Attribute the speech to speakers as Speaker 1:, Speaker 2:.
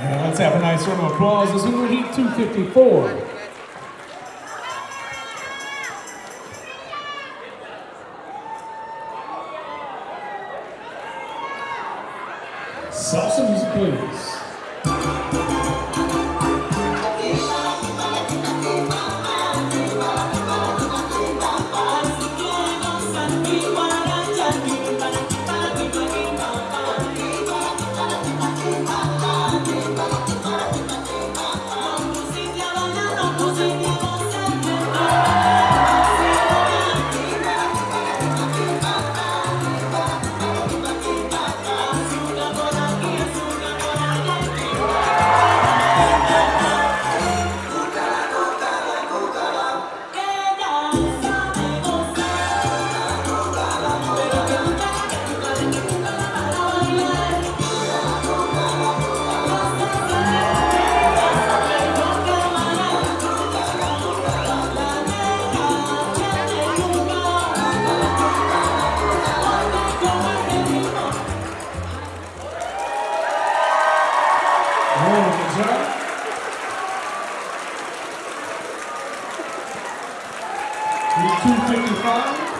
Speaker 1: Let's have a nice round of applause as we Heat 254. Salsa music, please. comme ça. We.